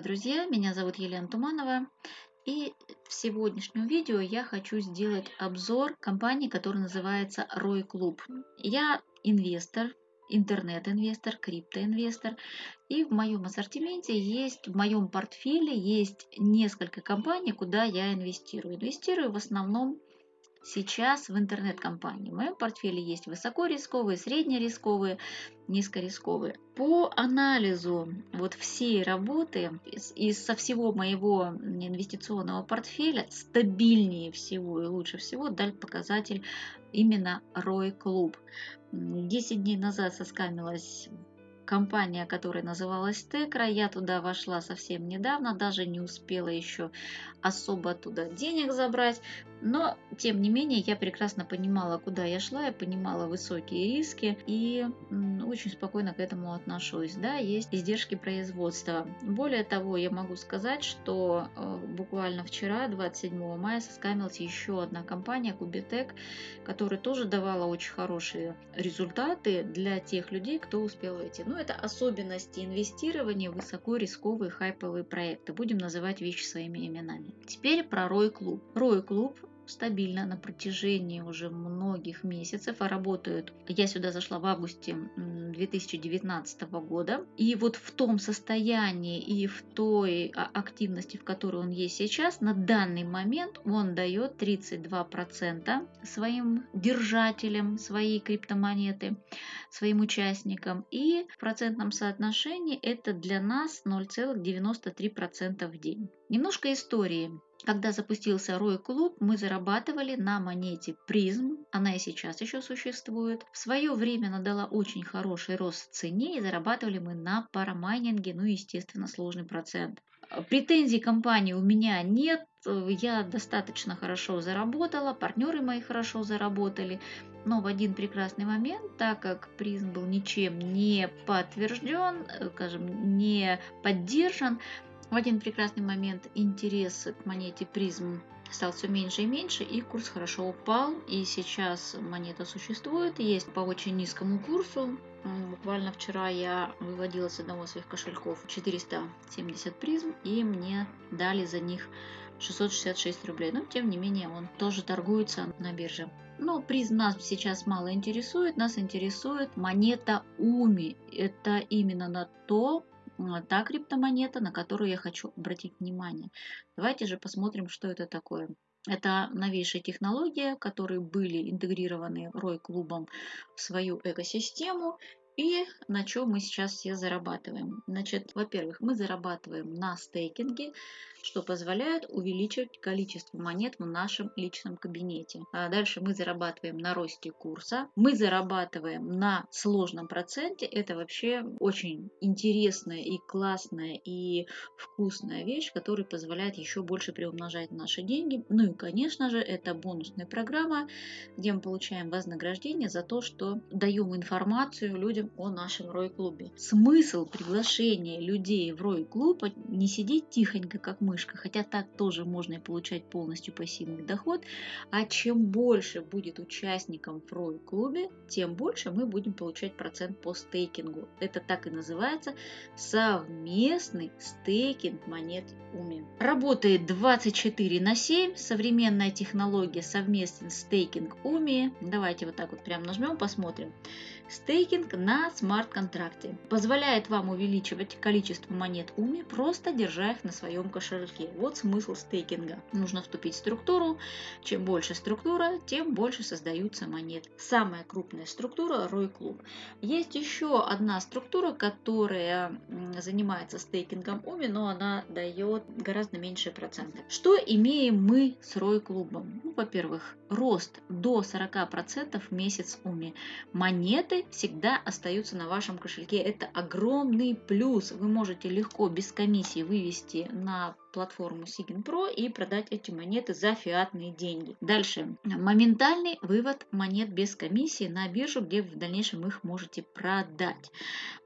Здравствуйте, друзья! Меня зовут Елена Туманова. И в сегодняшнем видео я хочу сделать обзор компании, которая называется Рой Клуб. Я инвестор, интернет-инвестор, криптоинвестор. И в моем ассортименте есть, в моем портфеле есть несколько компаний, куда я инвестирую. Инвестирую в основном сейчас в интернет-компании. В моем портфеле есть высокорисковые, среднерисковые, низкорисковые. По анализу вот всей работы из, из со всего моего инвестиционного портфеля стабильнее всего и лучше всего дал показатель именно ROI Club. 10 дней назад соскамилась компания, которая называлась Текра. Я туда вошла совсем недавно, даже не успела еще особо туда денег забрать. Но, тем не менее, я прекрасно понимала, куда я шла, я понимала высокие риски и очень спокойно к этому отношусь. Да, есть издержки производства. Более того, я могу сказать, что э, буквально вчера, 27 мая, соскамилась еще одна компания, Кубитек, которая тоже давала очень хорошие результаты для тех людей, кто успел войти. Но это особенности инвестирования в высоко рисковые хайповые проекты. Будем называть вещи своими именами. Теперь про Рой Клуб. Рой Клуб стабильно на протяжении уже многих месяцев, а работают. Я сюда зашла в августе 2019 года. И вот в том состоянии и в той а, активности, в которой он есть сейчас, на данный момент он дает 32% своим держателям своей криптомонеты, своим участникам. И в процентном соотношении это для нас 0,93% в день. Немножко истории. Когда запустился Рой Клуб, мы зарабатывали на монете призм, она и сейчас еще существует. В свое время она дала очень хороший рост в цене и зарабатывали мы на парамайнинге, ну естественно сложный процент. Претензий компании у меня нет, я достаточно хорошо заработала, партнеры мои хорошо заработали, но в один прекрасный момент, так как призм был ничем не подтвержден, э, скажем, не поддержан, в один прекрасный момент интерес к монете призм стал все меньше и меньше, и курс хорошо упал, и сейчас монета существует, есть по очень низкому курсу. Буквально вчера я выводила с одного из своих кошельков 470 призм, и мне дали за них 666 рублей. Но, тем не менее, он тоже торгуется на бирже. Но призм нас сейчас мало интересует. Нас интересует монета УМИ. Это именно на то, та криптомонета, на которую я хочу обратить внимание. Давайте же посмотрим, что это такое. Это новейшая технология, которые были интегрированы ROI клубом в свою экосистему и на чем мы сейчас все зарабатываем. Значит, во-первых, мы зарабатываем на стейкинге, что позволяет увеличивать количество монет в нашем личном кабинете. А дальше мы зарабатываем на росте курса, мы зарабатываем на сложном проценте. Это вообще очень интересная и классная и вкусная вещь, которая позволяет еще больше приумножать наши деньги. Ну и, конечно же, это бонусная программа, где мы получаем вознаграждение за то, что даем информацию людям о нашем Рой-клубе. Смысл приглашения людей в Рой-клуб не сидеть тихонько, как мы мышка, хотя так тоже можно и получать полностью пассивный доход. А чем больше будет участников в ROI клубе, тем больше мы будем получать процент по стейкингу. Это так и называется совместный стейкинг монет УМИ. Работает 24 на 7, современная технология совместный стейкинг УМИ. Давайте вот так вот прям нажмем, посмотрим. Стейкинг на смарт-контракте позволяет вам увеличивать количество монет УМИ, просто держа их на своем кошельке. Вот смысл стейкинга. Нужно вступить в структуру. Чем больше структура, тем больше создаются монет. Самая крупная структура – Рой Клуб. Есть еще одна структура, которая занимается стейкингом УМИ, но она дает гораздо меньшие проценты. Что имеем мы с Рой Клубом? Ну, во-первых, рост до 40% в месяц УМИ. Монеты всегда остаются на вашем кошельке. Это огромный плюс. Вы можете легко без комиссии вывести на платформу Sigin Pro и продать эти монеты за фиатные деньги. Дальше. Моментальный вывод монет без комиссии на биржу, где в дальнейшем их можете продать.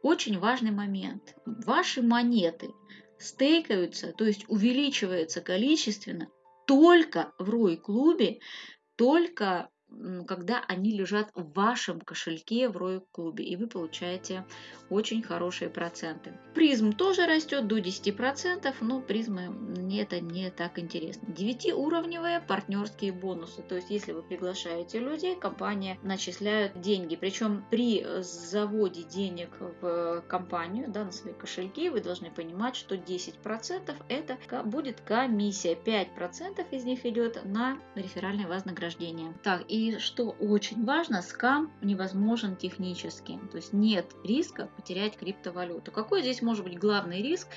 Очень важный момент. Ваши монеты стейкаются, то есть увеличивается количественно только в ROI клубе, только когда они лежат в вашем кошельке в Royal клубе, и вы получаете очень хорошие проценты. Призм тоже растет до 10%, но призмы мне это не так интересно. 9-уровневые партнерские бонусы, то есть если вы приглашаете людей, компания начисляет деньги, причем при заводе денег в компанию, да, на свои кошельки, вы должны понимать, что 10% это будет комиссия, 5% из них идет на реферальное вознаграждение. Так, и что очень важно, скам невозможен технически, то есть нет риска потерять криптовалюту. Какой здесь может быть главный риск?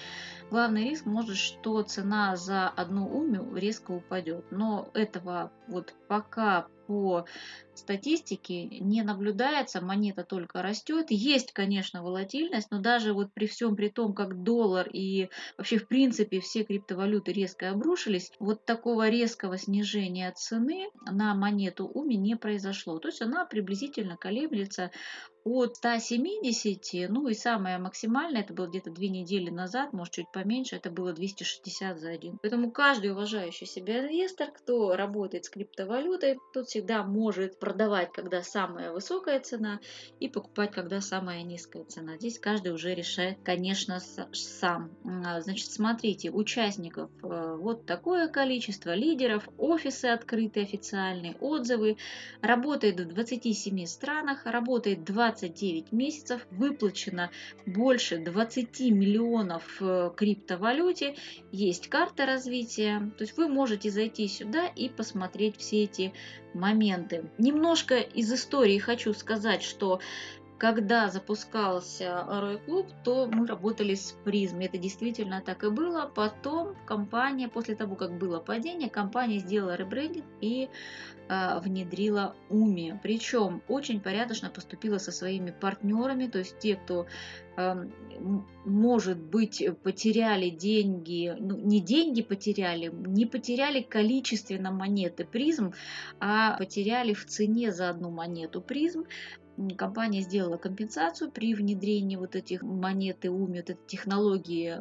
Главный риск может, что цена за одну умю резко упадет, но этого вот пока по статистике не наблюдается, монета только растет. Есть, конечно, волатильность, но даже вот при всем при том, как доллар и вообще в принципе все криптовалюты резко обрушились, вот такого резкого снижения цены на монету УМИ не произошло. То есть она приблизительно колеблется от 170, ну и самое максимальное, это было где-то две недели назад, может чуть поменьше, это было 260 за один. Поэтому каждый уважающий себя инвестор, кто работает с криптовалютой, тот всегда может продавать, когда самая высокая цена, и покупать, когда самая низкая цена. Здесь каждый уже решает, конечно, сам. А, значит, смотрите, участников э, вот такое количество, лидеров, офисы открытые официальные, отзывы, работает в 27 странах, работает 29 месяцев, выплачено больше 20 миллионов в криптовалюте, есть карта развития, то есть вы можете зайти сюда и посмотреть все эти моменты. Немножко из истории хочу сказать, что когда запускался Рой Клуб, то мы работали с призмой. Это действительно так и было. Потом компания, после того, как было падение, компания сделала ребрендинг и э, внедрила Уми. Причем очень порядочно поступила со своими партнерами, то есть те, кто э, может быть потеряли деньги, ну, не деньги потеряли, не потеряли количественно монеты призм, а потеряли в цене за одну монету призм компания сделала компенсацию при внедрении вот этих монеты УМИ, вот этой технологии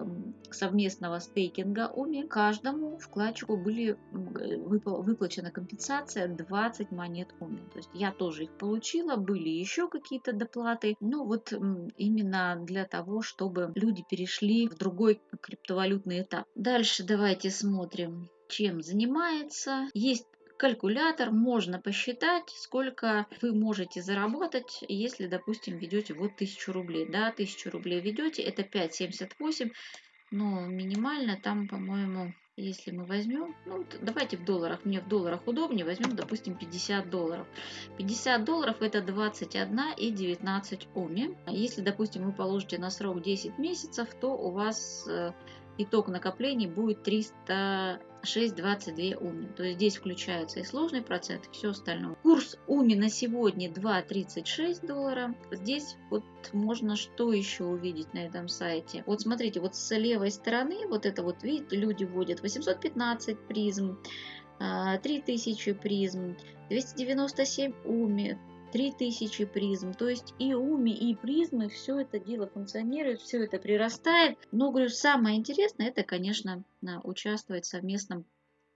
совместного стейкинга УМИ. Каждому вкладчику были выплачена компенсация 20 монет УМИ. То есть я тоже их получила, были еще какие-то доплаты. Ну вот именно для того, чтобы люди перешли в другой криптовалютный этап. Дальше давайте смотрим чем занимается. Есть калькулятор можно посчитать, сколько вы можете заработать, если, допустим, ведете вот 1000 рублей. Да, 1000 рублей ведете, это 5,78, но минимально там, по-моему, если мы возьмем, ну, давайте в долларах, мне в долларах удобнее, возьмем, допустим, 50 долларов. 50 долларов это 21 и 19 оми. Если, допустим, вы положите на срок 10 месяцев, то у вас э, итог накоплений будет 300 6,22 уми. То есть здесь включаются и сложный процент, и все остальное. Курс уми на сегодня 2,36 доллара. Здесь вот можно что еще увидеть на этом сайте. Вот смотрите, вот с левой стороны, вот это вот, видите, люди вводят 815 призм, 3000 а, призм, 297 уми, 3000 призм. То есть и уми, и призмы, все это дело функционирует, все это прирастает. Но, говорю, самое интересное, это, конечно, участвовать в совместном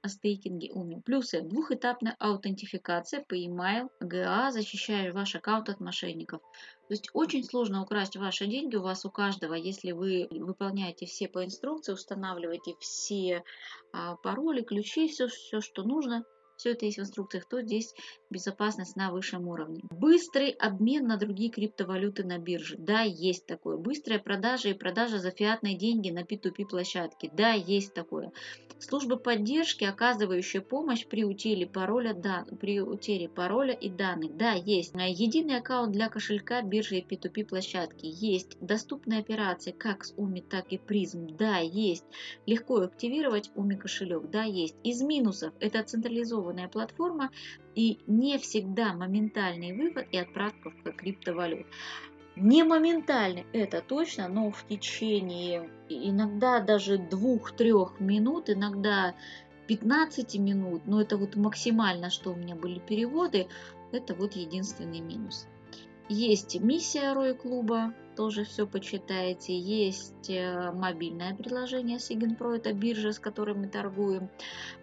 стейкинге уми. Плюсы. Двухэтапная аутентификация по email, ГА, защищая ваш аккаунт от мошенников. То есть очень сложно украсть ваши деньги у вас у каждого, если вы выполняете все по инструкции, устанавливаете все а, пароли, ключи, все, все, что нужно – все это есть в инструкциях, то здесь безопасность на высшем уровне. Быстрый обмен на другие криптовалюты на бирже. Да, есть такое. Быстрая продажа и продажа за фиатные деньги на P2P площадке. Да, есть такое. Служба поддержки, оказывающая помощь при утере пароля, дан... при утере пароля и данных. Да, есть. Единый аккаунт для кошелька биржи и P2P площадки. Есть. Доступные операции как с Уми, так и Призм. Да, есть. Легко активировать Уми кошелек. Да, есть. Из минусов это централизованная платформа и не всегда моментальный вывод и отправка в криптовалют. Не моментальный, это точно, но в течение иногда даже 2-3 минут, иногда 15 минут, но это вот максимально, что у меня были переводы, это вот единственный минус. Есть миссия Рой клуба, тоже все почитаете. Есть э, мобильное приложение Sigenpro, это биржа, с которой мы торгуем.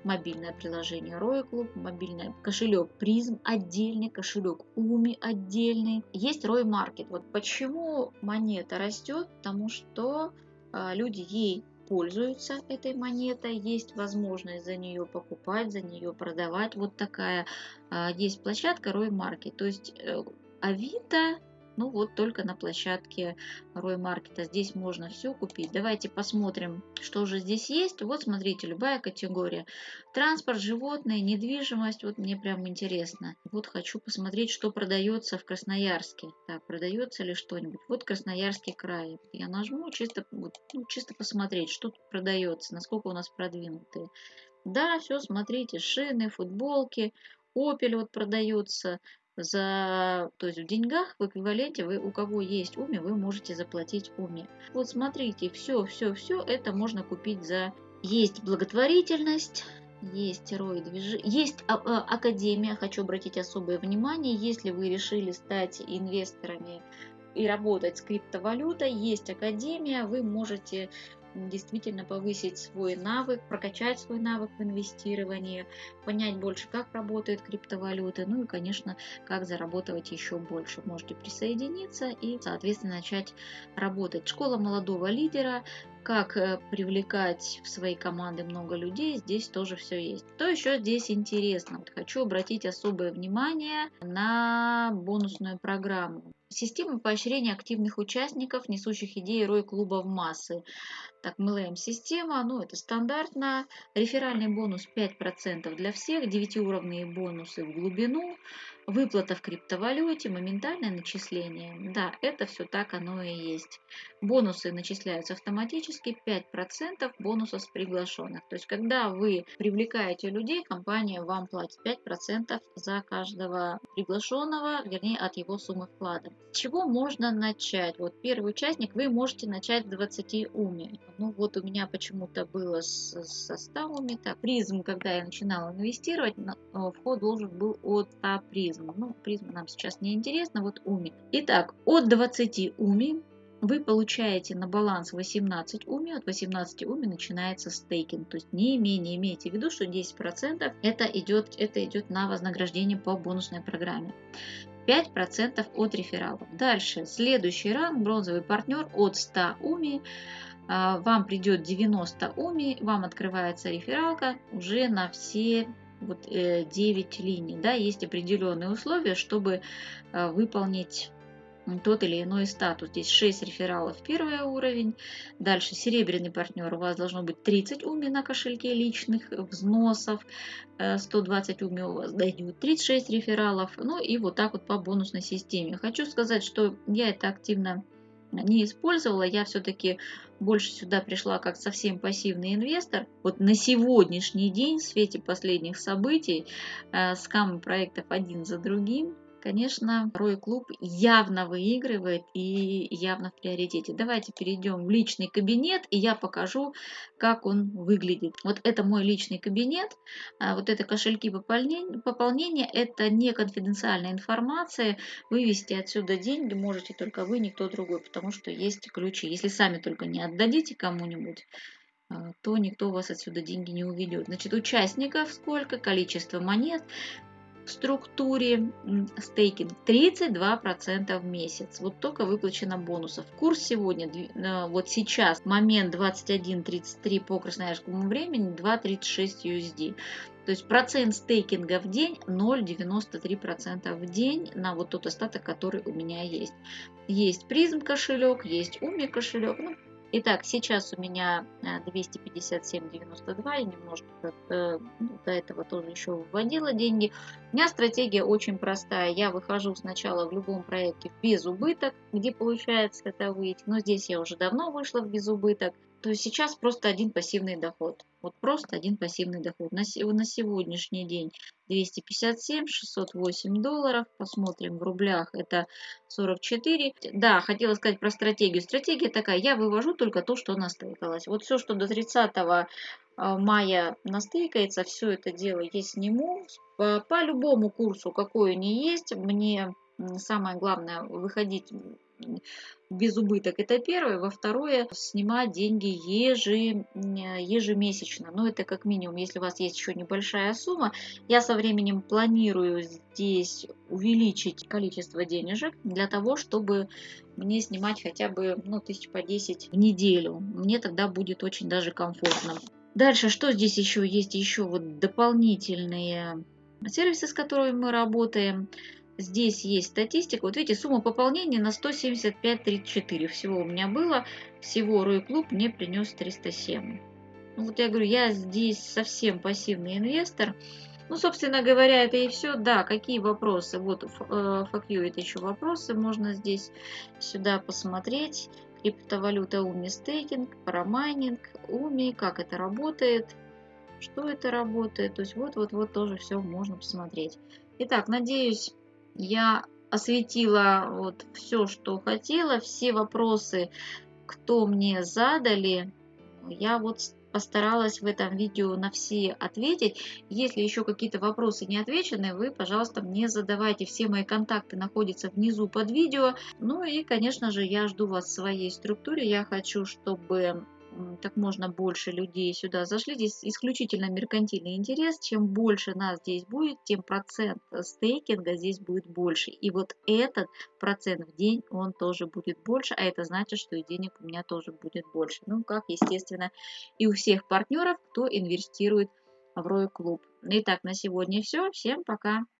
Мобильное приложение Roy Club, мобильный кошелек Призм отдельный, кошелек Уми отдельный. Есть Roy Market. Вот почему монета растет? Потому что а, люди ей пользуются этой монетой, есть возможность за нее покупать, за нее продавать. Вот такая а, есть площадка Roy Market. То есть э, Авито ну вот только на площадке Рой Маркета. Здесь можно все купить. Давайте посмотрим, что же здесь есть. Вот смотрите, любая категория. Транспорт, животные, недвижимость. Вот мне прям интересно. Вот хочу посмотреть, что продается в Красноярске. Так, продается ли что-нибудь? Вот Красноярский край. Я нажму чисто, вот, ну, чисто посмотреть, что тут продается, насколько у нас продвинутые. Да, все, смотрите, шины, футболки, Opel вот продается, за, то есть в деньгах, в эквиваленте, вы, у кого есть уми, вы можете заплатить уми. Вот смотрите, все, все, все это можно купить за... Есть благотворительность, есть рой движения, есть а, а, академия, хочу обратить особое внимание, если вы решили стать инвесторами и работать с криптовалютой, есть академия, вы можете действительно повысить свой навык, прокачать свой навык в инвестировании, понять больше, как работают криптовалюты, ну и, конечно, как заработать еще больше. Можете присоединиться и, соответственно, начать работать. Школа молодого лидера, как э, привлекать в свои команды много людей, здесь тоже все есть. Что еще здесь интересно? Вот хочу обратить особое внимание на бонусную программу. Система поощрения активных участников, несущих идеи рой клуба в массы. Так, MLM-система, ну это стандартно. Реферальный бонус 5% для всех, 9-уровневые бонусы в глубину, выплата в криптовалюте, моментальное начисление. Да, это все так оно и есть. Бонусы начисляются автоматически, 5% бонуса с приглашенных. То есть, когда вы привлекаете людей, компания вам платит 5% за каждого приглашенного, вернее, от его суммы вклада. С чего можно начать? Вот первый участник, вы можете начать с 20 уми. Ну вот у меня почему-то было со 100 уми. Так, призм, когда я начинала инвестировать, вход должен был от 100 призм. Ну, призм нам сейчас не интересно, вот уми. Итак, от 20 уми вы получаете на баланс 18 уми, от 18 уми начинается стейкинг. То есть не менее имейте в виду, что 10% это идет, это идет на вознаграждение по бонусной программе. 5% от рефералов. Дальше, следующий ранг, бронзовый партнер от 100 уми. А, вам придет 90 уми, вам открывается рефералка уже на все вот 9 э, линий. Да, есть определенные условия, чтобы а, выполнить тот или иной статус. Здесь 6 рефералов первый уровень. Дальше серебряный партнер. У вас должно быть 30 уми на кошельке личных взносов. 120 э, уми у вас дойдет 36 рефералов. Ну и вот так вот по бонусной системе. Хочу сказать, что я это активно не использовала. Я все-таки больше сюда пришла как совсем пассивный инвестор. Вот на сегодняшний день в свете последних событий э, скамы проектов один за другим конечно, Рой Клуб явно выигрывает и явно в приоритете. Давайте перейдем в личный кабинет, и я покажу, как он выглядит. Вот это мой личный кабинет, а вот это кошельки пополнения, это не конфиденциальная информация. Вывести отсюда деньги можете только вы, никто другой, потому что есть ключи. Если сами только не отдадите кому-нибудь, а, то никто у вас отсюда деньги не уведет. Значит, участников сколько, количество монет, в структуре стейкинг 32% в месяц. Вот только выплачено бонусов. Курс сегодня, э, вот сейчас, момент 21.33 по красноярскому времени, 2.36 USD. То есть процент стейкинга в день 0,93% в день на вот тот остаток, который у меня есть. Есть призм кошелек, есть уми кошелек. Ну, Итак, сейчас у меня 257.92, э, я немножко э, ну, до этого тоже еще вводила деньги. У меня стратегия очень простая. Я выхожу сначала в любом проекте в безубыток, где получается это выйти. Но здесь я уже давно вышла в безубыток. То есть сейчас просто один пассивный доход. Вот просто один пассивный доход. На, сегодняшний день 257, 608 долларов. Посмотрим в рублях. Это 44. Да, хотела сказать про стратегию. Стратегия такая. Я вывожу только то, что настыкалось. Вот все, что до 30 а, мая настыкается, все это дело я сниму. По, по любому курсу, какой они есть, мне самое главное выходить без убыток. Это первое. Во второе, снимать деньги ежи, ежемесячно. Но это как минимум, если у вас есть еще небольшая сумма. Я со временем планирую здесь увеличить количество денежек для того, чтобы мне снимать хотя бы ну, тысяч по 10 в неделю. Мне тогда будет очень даже комфортно. Дальше, что здесь еще есть? Еще вот дополнительные сервисы, с которыми мы работаем. Здесь есть статистика. Вот видите, сумма пополнения на 175,34 всего у меня было. Всего Рой Клуб мне принес 307. Ну, вот я говорю, я здесь совсем пассивный инвестор. Ну, собственно говоря, это и все. Да, какие вопросы? Вот, FAQ э, это еще вопросы. Можно здесь сюда посмотреть. Криптовалюта Уми стейкинг, парамайнинг, Уми, как это работает, что это работает. То есть вот-вот-вот тоже все можно посмотреть. Итак, надеюсь, я осветила вот все, что хотела, все вопросы, кто мне задали, я вот постаралась в этом видео на все ответить. Если еще какие-то вопросы не отвечены, вы, пожалуйста, мне задавайте. Все мои контакты находятся внизу под видео. Ну и, конечно же, я жду вас в своей структуре. Я хочу, чтобы как можно больше людей сюда зашли. Здесь исключительно меркантильный интерес. Чем больше нас здесь будет, тем процент стейкинга здесь будет больше. И вот этот процент в день, он тоже будет больше, а это значит, что и денег у меня тоже будет больше. Ну, как, естественно, и у всех партнеров, кто инвестирует в Рой Клуб. Итак, на сегодня все. Всем пока!